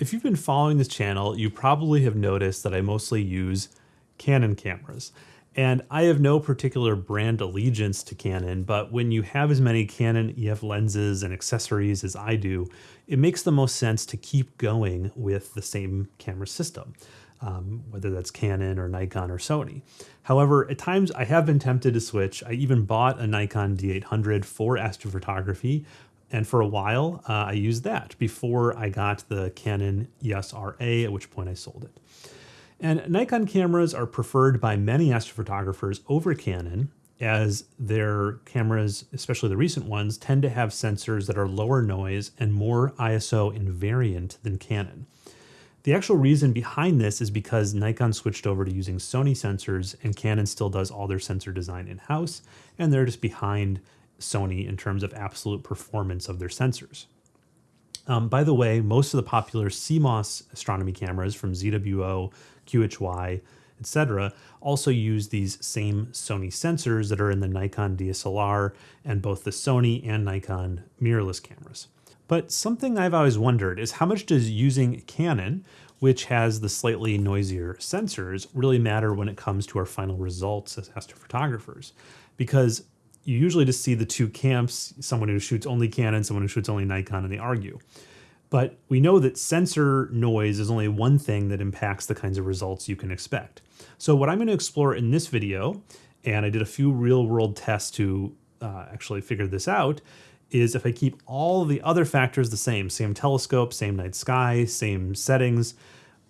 If you've been following this channel, you probably have noticed that I mostly use Canon cameras. And I have no particular brand allegiance to Canon, but when you have as many Canon EF lenses and accessories as I do, it makes the most sense to keep going with the same camera system, um, whether that's Canon or Nikon or Sony. However, at times I have been tempted to switch. I even bought a Nikon D800 for astrophotography, and for a while, uh, I used that before I got the Canon EOS RA, at which point I sold it. And Nikon cameras are preferred by many astrophotographers over Canon as their cameras, especially the recent ones, tend to have sensors that are lower noise and more ISO invariant than Canon. The actual reason behind this is because Nikon switched over to using Sony sensors and Canon still does all their sensor design in-house, and they're just behind Sony in terms of absolute performance of their sensors. Um, by the way, most of the popular CMOS astronomy cameras from ZWO, QHY, etc., also use these same Sony sensors that are in the Nikon DSLR and both the Sony and Nikon mirrorless cameras. But something I've always wondered is how much does using Canon, which has the slightly noisier sensors, really matter when it comes to our final results as astrophotographers? Because you usually just see the two camps, someone who shoots only Canon, someone who shoots only Nikon, and they argue. But we know that sensor noise is only one thing that impacts the kinds of results you can expect. So what I'm going to explore in this video, and I did a few real world tests to uh, actually figure this out, is if I keep all the other factors the same, same telescope, same night sky, same settings,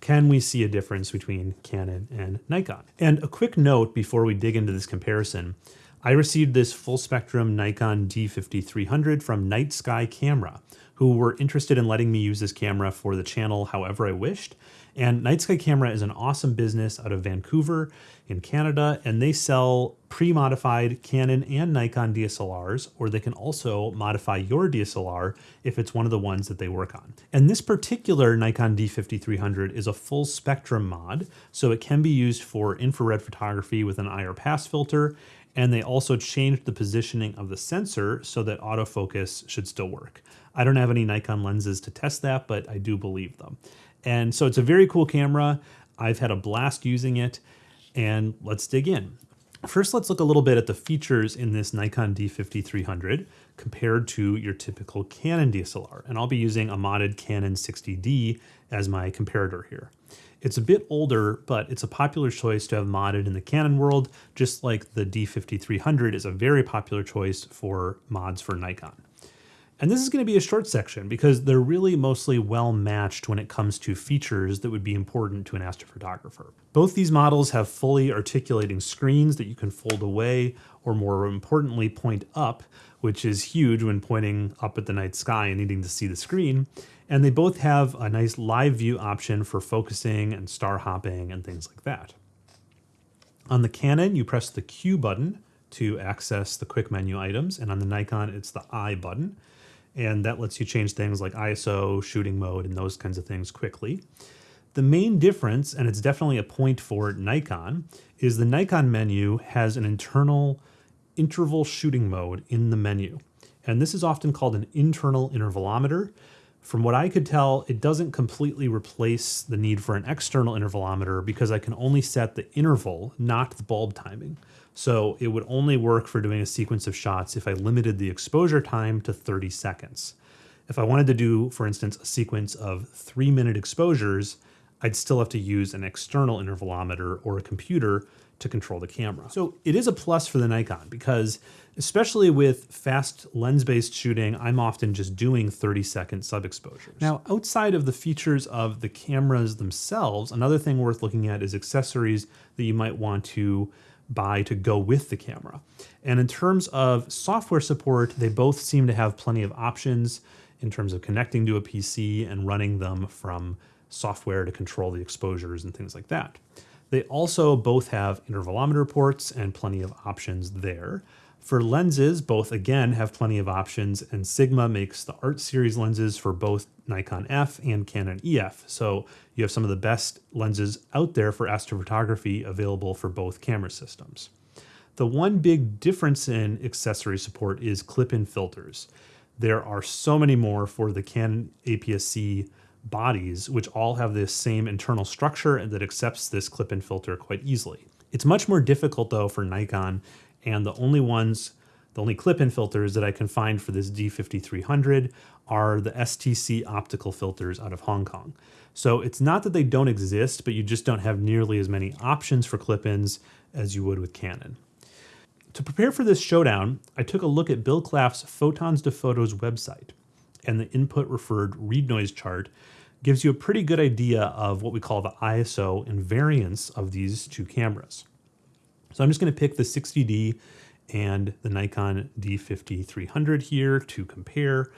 can we see a difference between Canon and Nikon? And a quick note before we dig into this comparison, I received this full spectrum Nikon D5300 from Night Sky Camera, who were interested in letting me use this camera for the channel however I wished. And Night Sky Camera is an awesome business out of Vancouver in Canada, and they sell pre-modified Canon and Nikon DSLRs, or they can also modify your DSLR if it's one of the ones that they work on. And this particular Nikon D5300 is a full spectrum mod, so it can be used for infrared photography with an IR pass filter, and they also changed the positioning of the sensor so that autofocus should still work. I don't have any Nikon lenses to test that, but I do believe them. And so it's a very cool camera. I've had a blast using it, and let's dig in. First, let's look a little bit at the features in this Nikon D5300 compared to your typical Canon DSLR. And I'll be using a modded Canon 60D as my comparator here. It's a bit older, but it's a popular choice to have modded in the Canon world, just like the D5300 is a very popular choice for mods for Nikon. And this is going to be a short section because they're really mostly well matched when it comes to features that would be important to an astrophotographer. Both these models have fully articulating screens that you can fold away or more importantly point up, which is huge when pointing up at the night sky and needing to see the screen. And they both have a nice live view option for focusing and star hopping and things like that. On the Canon, you press the Q button to access the quick menu items, and on the Nikon, it's the I button. And that lets you change things like ISO, shooting mode, and those kinds of things quickly. The main difference, and it's definitely a point for Nikon, is the Nikon menu has an internal interval shooting mode in the menu. And this is often called an internal intervalometer. From what I could tell, it doesn't completely replace the need for an external intervalometer because I can only set the interval, not the bulb timing. So it would only work for doing a sequence of shots if I limited the exposure time to 30 seconds. If I wanted to do, for instance, a sequence of three minute exposures, I'd still have to use an external intervalometer or a computer to control the camera. So it is a plus for the Nikon because especially with fast lens-based shooting, I'm often just doing 30 second sub-exposures. Now, outside of the features of the cameras themselves, another thing worth looking at is accessories that you might want to buy to go with the camera. And in terms of software support, they both seem to have plenty of options in terms of connecting to a PC and running them from software to control the exposures and things like that. They also both have intervalometer ports and plenty of options there. For lenses, both again have plenty of options, and Sigma makes the Art Series lenses for both Nikon F and Canon EF. So you have some of the best lenses out there for astrophotography available for both camera systems. The one big difference in accessory support is clip-in filters. There are so many more for the Canon APS-C bodies, which all have this same internal structure and that accepts this clip-in filter quite easily. It's much more difficult though for Nikon, and the only ones, the only clip-in filters that I can find for this D5300 are the STC optical filters out of Hong Kong. So it's not that they don't exist, but you just don't have nearly as many options for clip-ins as you would with Canon. To prepare for this showdown, I took a look at Bill Claff's Photons to Photos website, and the input referred read noise chart gives you a pretty good idea of what we call the ISO invariance of these two cameras. So I'm just going to pick the 60D and the Nikon D5300 here to compare.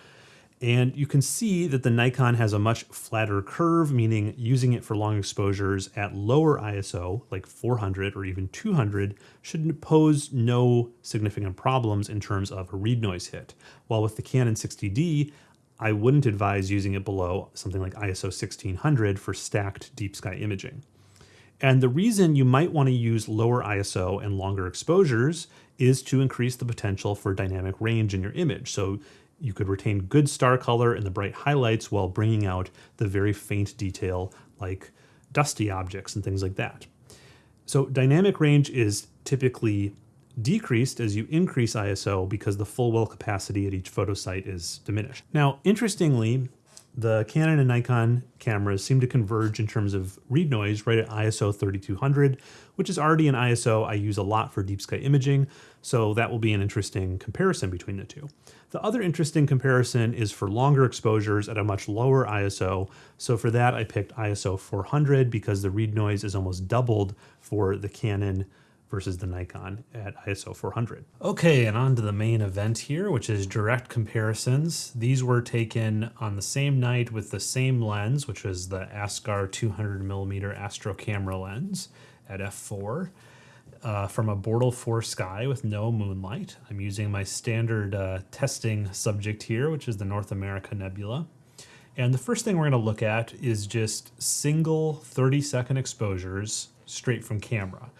And you can see that the Nikon has a much flatter curve, meaning using it for long exposures at lower ISO, like 400 or even 200, should pose no significant problems in terms of a read noise hit. While with the Canon 60D, I wouldn't advise using it below something like ISO 1600 for stacked deep sky imaging. And the reason you might want to use lower ISO and longer exposures is to increase the potential for dynamic range in your image. So you could retain good star color in the bright highlights while bringing out the very faint detail like dusty objects and things like that. So dynamic range is typically decreased as you increase ISO because the full well capacity at each photo site is diminished. Now, interestingly, the Canon and Nikon cameras seem to converge in terms of read noise right at ISO 3200, which is already an ISO I use a lot for deep sky imaging, so that will be an interesting comparison between the two. The other interesting comparison is for longer exposures at a much lower ISO, so for that I picked ISO 400 because the read noise is almost doubled for the Canon versus the Nikon at ISO 400. Okay, and on to the main event here, which is direct comparisons. These were taken on the same night with the same lens, which was the Askar 200 millimeter Astro camera lens at f4. Uh, from a Bortle 4 sky with no moonlight. I'm using my standard uh, testing subject here, which is the North America Nebula. And the first thing we're going to look at is just single 30 second exposures straight from camera.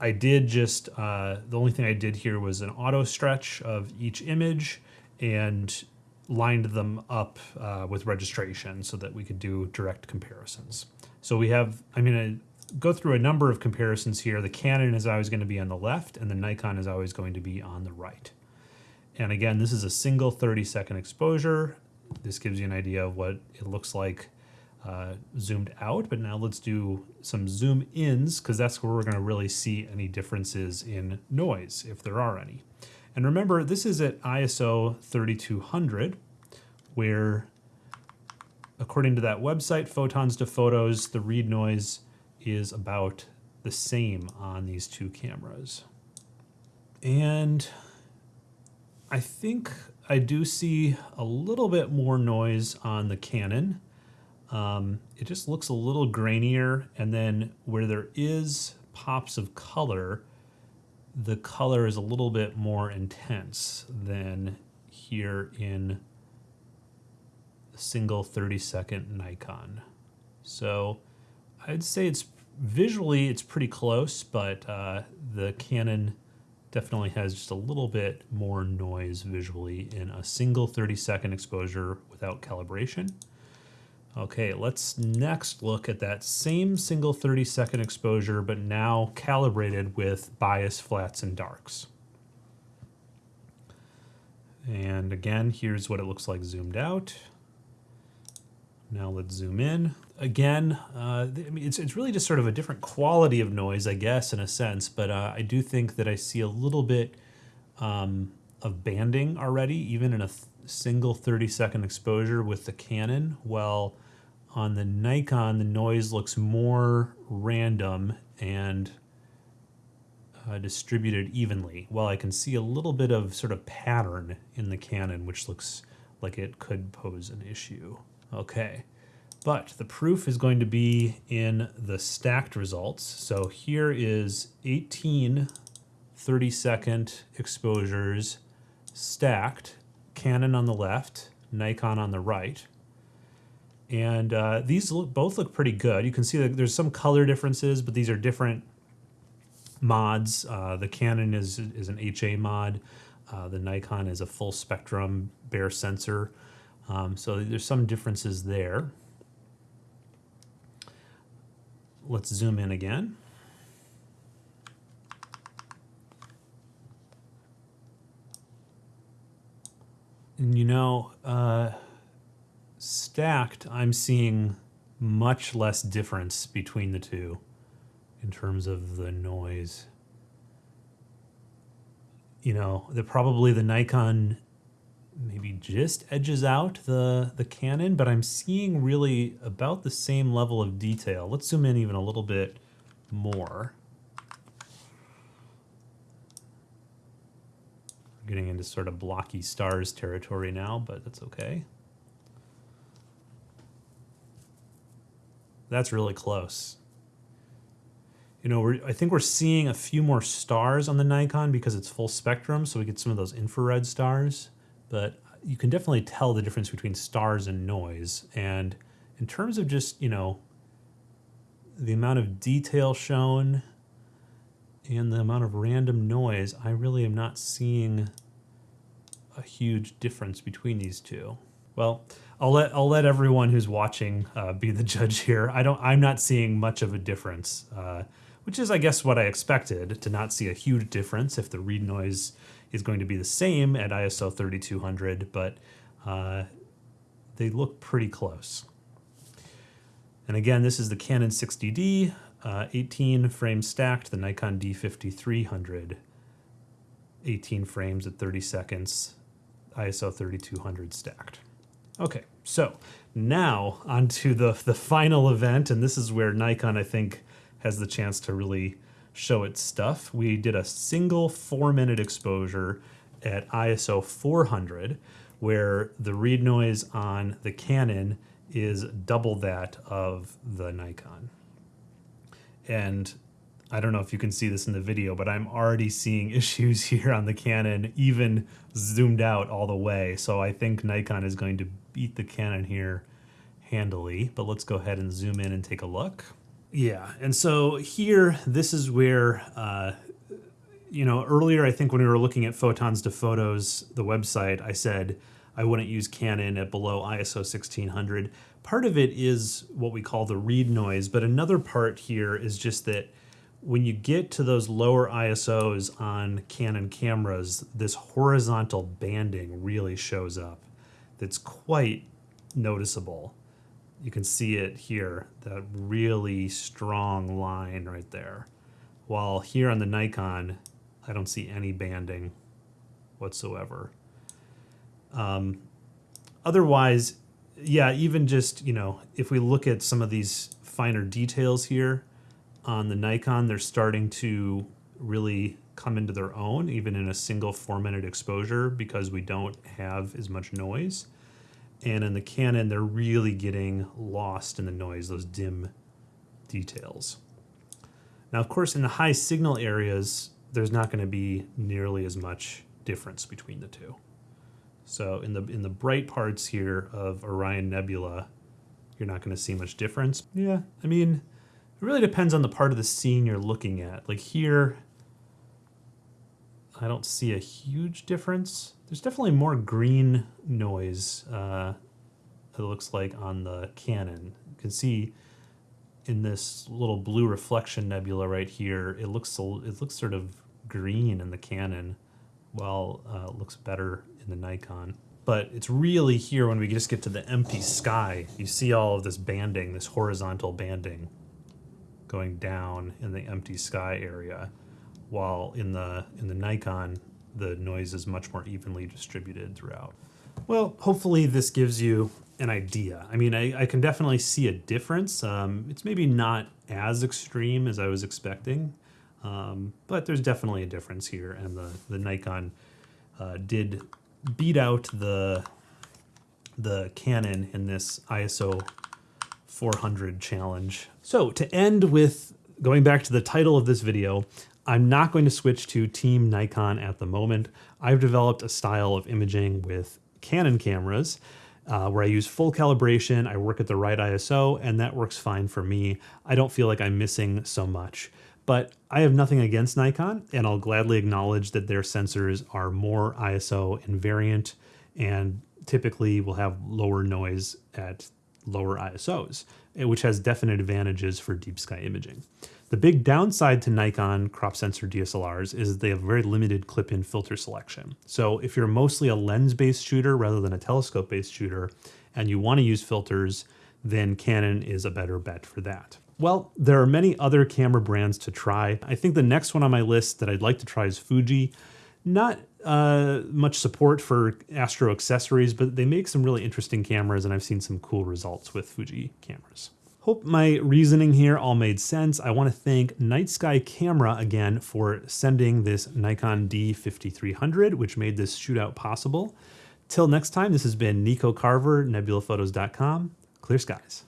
I did just, uh, the only thing I did here was an auto stretch of each image and lined them up uh, with registration so that we could do direct comparisons. So we have, I'm to go through a number of comparisons here. The Canon is always going to be on the left and the Nikon is always going to be on the right. And again, this is a single 30 second exposure. This gives you an idea of what it looks like uh, zoomed out, but now let's do some zoom ins because that's where we're going to really see any differences in noise, if there are any. And remember, this is at ISO 3200, where according to that website, Photons to Photos, the read noise is about the same on these two cameras. And I think I do see a little bit more noise on the Canon um, it just looks a little grainier. And then where there is pops of color, the color is a little bit more intense than here in the single 30 second Nikon. So I'd say it's visually it's pretty close, but uh, the Canon definitely has just a little bit more noise visually in a single 30 second exposure without calibration. Okay, let's next look at that same single 30 second exposure, but now calibrated with bias flats and darks. And again, here's what it looks like zoomed out. Now let's zoom in. Again, uh, I mean, it's, it's really just sort of a different quality of noise, I guess, in a sense, but uh, I do think that I see a little bit um, of banding already, even in a single 30 second exposure with the Canon, while on the Nikon, the noise looks more random and uh, distributed evenly, while I can see a little bit of sort of pattern in the Canon, which looks like it could pose an issue. Okay, but the proof is going to be in the stacked results. So here is 18 30 second exposures stacked, Canon on the left, Nikon on the right. And uh, these look, both look pretty good. You can see that there's some color differences, but these are different mods. Uh, the Canon is, is an HA mod. Uh, the Nikon is a full spectrum bare sensor. Um, so there's some differences there. Let's zoom in again. And you know, uh, stacked, I'm seeing much less difference between the two in terms of the noise. You know, the probably the Nikon maybe just edges out the the Canon, but I'm seeing really about the same level of detail. Let's zoom in even a little bit more. Getting into sort of blocky stars territory now, but that's okay. That's really close. You know, we're, I think we're seeing a few more stars on the Nikon because it's full spectrum, so we get some of those infrared stars. But you can definitely tell the difference between stars and noise. And in terms of just, you know, the amount of detail shown and the amount of random noise, I really am not seeing a huge difference between these two. Well, I'll let I'll let everyone who's watching uh, be the judge here. I don't I'm not seeing much of a difference, uh, which is I guess what I expected to not see a huge difference if the read noise is going to be the same at ISO 3200, but uh, they look pretty close. And again, this is the Canon 60D, uh, 18 frames stacked, the Nikon D5300, 18 frames at 30 seconds, ISO 3200 stacked. Okay, so now onto the, the final event, and this is where Nikon, I think, has the chance to really show its stuff. We did a single four minute exposure at ISO 400, where the read noise on the Canon is double that of the Nikon. And I don't know if you can see this in the video, but I'm already seeing issues here on the Canon, even zoomed out all the way. So I think Nikon is going to beat the Canon here handily, but let's go ahead and zoom in and take a look. Yeah, and so here, this is where, uh, you know, earlier I think when we were looking at Photons to Photos, the website, I said I wouldn't use Canon at below ISO 1600. Part of it is what we call the read noise, but another part here is just that when you get to those lower ISOs on Canon cameras, this horizontal banding really shows up. That's quite noticeable. You can see it here, that really strong line right there. While here on the Nikon, I don't see any banding whatsoever. Um, otherwise, yeah, even just, you know, if we look at some of these finer details here, on the Nikon, they're starting to really come into their own, even in a single four minute exposure, because we don't have as much noise. And in the Canon, they're really getting lost in the noise, those dim details. Now, of course, in the high signal areas, there's not going to be nearly as much difference between the two. So in the in the bright parts here of Orion Nebula, you're not going to see much difference. Yeah, I mean, it really depends on the part of the scene you're looking at. Like here, I don't see a huge difference. There's definitely more green noise, uh, it looks like, on the Canon. You can see in this little blue reflection nebula right here, it looks it looks sort of green in the Canon, while uh, it looks better in the Nikon. But it's really here when we just get to the empty sky, you see all of this banding, this horizontal banding going down in the empty sky area, while in the in the Nikon the noise is much more evenly distributed throughout. Well, hopefully this gives you an idea. I mean, I, I can definitely see a difference. Um, it's maybe not as extreme as I was expecting, um, but there's definitely a difference here, and the the Nikon uh, did beat out the the Canon in this ISO 400 challenge. So to end with going back to the title of this video, I'm not going to switch to Team Nikon at the moment. I've developed a style of imaging with Canon cameras uh, where I use full calibration, I work at the right ISO, and that works fine for me. I don't feel like I'm missing so much. But I have nothing against Nikon, and I'll gladly acknowledge that their sensors are more ISO invariant and typically will have lower noise at lower ISOs, eh, which has definite advantages for deep sky imaging. The big downside to Nikon crop sensor DSLRs is they have very limited clip-in filter selection. So if you're mostly a lens-based shooter rather than a telescope-based shooter, and you want to use filters, then Canon is a better bet for that. Well, there are many other camera brands to try. I think the next one on my list that I'd like to try is Fuji. Not uh, much support for Astro accessories, but they make some really interesting cameras, and I've seen some cool results with Fuji cameras. Hope my reasoning here all made sense. I want to thank Night Sky Camera again for sending this Nikon D5300, which made this shootout possible. Till next time, this has been Nico Carver, nebulaphotos.com. Clear skies.